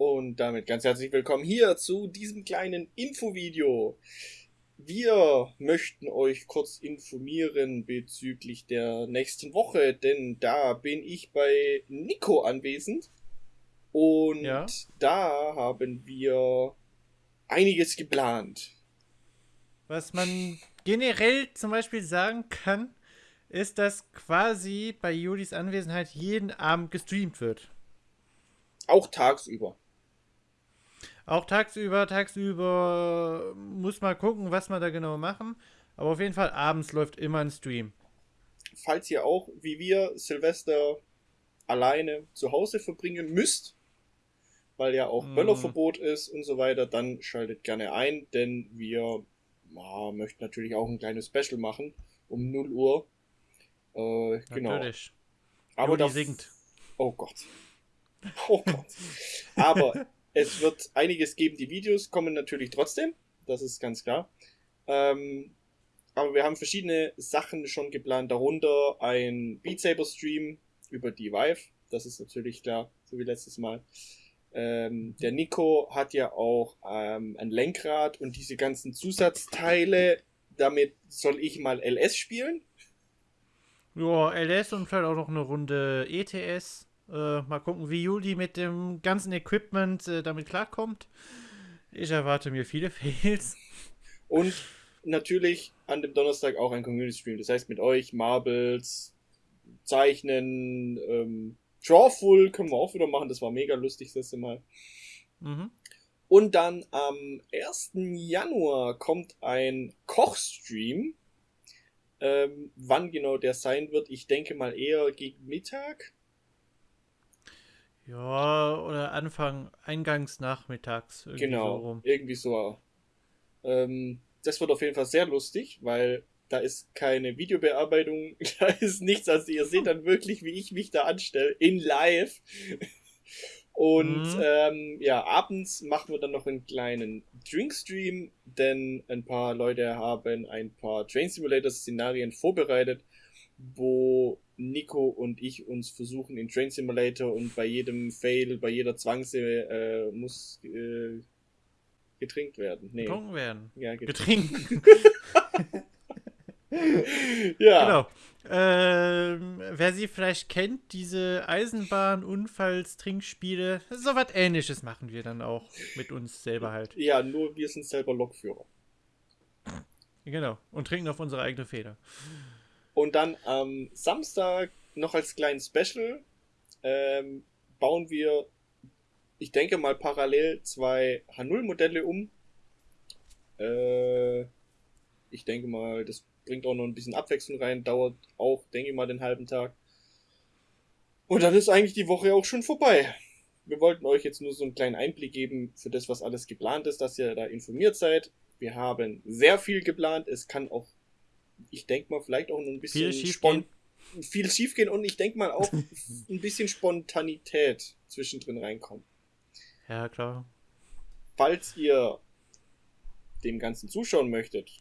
Und damit ganz herzlich willkommen hier zu diesem kleinen Infovideo. Wir möchten euch kurz informieren bezüglich der nächsten Woche, denn da bin ich bei Nico anwesend. Und ja. da haben wir einiges geplant. Was man generell zum Beispiel sagen kann, ist, dass quasi bei Julis Anwesenheit jeden Abend gestreamt wird. Auch tagsüber. Auch tagsüber, tagsüber muss man gucken, was wir da genau machen. Aber auf jeden Fall abends läuft immer ein Stream. Falls ihr auch, wie wir, Silvester alleine zu Hause verbringen müsst, weil ja auch mm. Böllerverbot ist und so weiter, dann schaltet gerne ein, denn wir ja, möchten natürlich auch ein kleines Special machen um 0 Uhr. Äh, genau. Natürlich. Aber Juli singt. Oh Gott. Oh Gott. Aber es wird einiges geben. Die Videos kommen natürlich trotzdem. Das ist ganz klar. Ähm, aber wir haben verschiedene Sachen schon geplant. Darunter ein Beat Saber Stream über die Vive. Das ist natürlich klar, so wie letztes Mal. Ähm, der Nico hat ja auch ähm, ein Lenkrad und diese ganzen Zusatzteile. Damit soll ich mal LS spielen. Ja, LS und vielleicht auch noch eine Runde ETS. Äh, mal gucken, wie Juli mit dem ganzen Equipment äh, damit klarkommt. Ich erwarte mir viele Fails. Und natürlich an dem Donnerstag auch ein Community Stream. Das heißt mit euch, Marbles, Zeichnen, ähm, Drawful können wir auch wieder machen. Das war mega lustig das Mal. Mhm. Und dann am 1. Januar kommt ein Kochstream. Ähm, wann genau der sein wird, ich denke mal eher gegen Mittag. Ja, oder Anfang, eingangs nachmittags. Irgendwie genau, so rum. irgendwie so. Ähm, das wird auf jeden Fall sehr lustig, weil da ist keine Videobearbeitung, da ist nichts. Also ihr seht dann wirklich, wie ich mich da anstelle, in live. Und mhm. ähm, ja, abends machen wir dann noch einen kleinen Drinkstream, denn ein paar Leute haben ein paar Train Simulator Szenarien vorbereitet, wo Nico und ich uns versuchen in Train Simulator und bei jedem Fail, bei jeder Zwangse äh, muss äh, getrinkt werden. Nee. Getrunken werden. Ja, getrinkt. ja. Genau. Ähm, wer sie vielleicht kennt, diese Eisenbahn-Unfalls-Trinkspiele, so was ähnliches machen wir dann auch mit uns selber halt. Ja, nur wir sind selber Lokführer. Genau. Und trinken auf unsere eigene Feder. Und dann am Samstag noch als kleinen Special ähm, bauen wir, ich denke mal parallel zwei H0-Modelle um. Äh, ich denke mal, das bringt auch noch ein bisschen Abwechslung rein, dauert auch, denke ich mal, den halben Tag. Und dann ist eigentlich die Woche auch schon vorbei. Wir wollten euch jetzt nur so einen kleinen Einblick geben für das, was alles geplant ist, dass ihr da informiert seid. Wir haben sehr viel geplant. Es kann auch, ich denke mal, vielleicht auch noch ein bisschen viel schief, viel schief gehen und ich denke mal auch ein bisschen Spontanität zwischendrin reinkommen. Ja, klar. Falls ihr dem Ganzen zuschauen möchtet,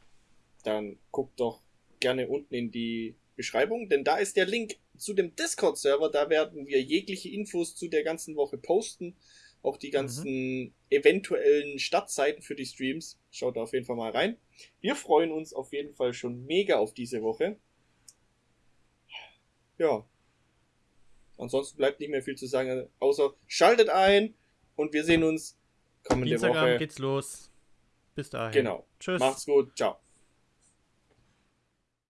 dann guckt doch gerne unten in die Beschreibung, denn da ist der Link zu dem Discord-Server. Da werden wir jegliche Infos zu der ganzen Woche posten. Auch die ganzen mhm. eventuellen Startzeiten für die Streams. Schaut da auf jeden Fall mal rein. Wir freuen uns auf jeden Fall schon mega auf diese Woche. Ja. Ansonsten bleibt nicht mehr viel zu sagen, außer schaltet ein und wir sehen uns kommende Dienstagabend Woche. geht's los. Bis dahin. Genau. Tschüss. Macht's gut. Ciao.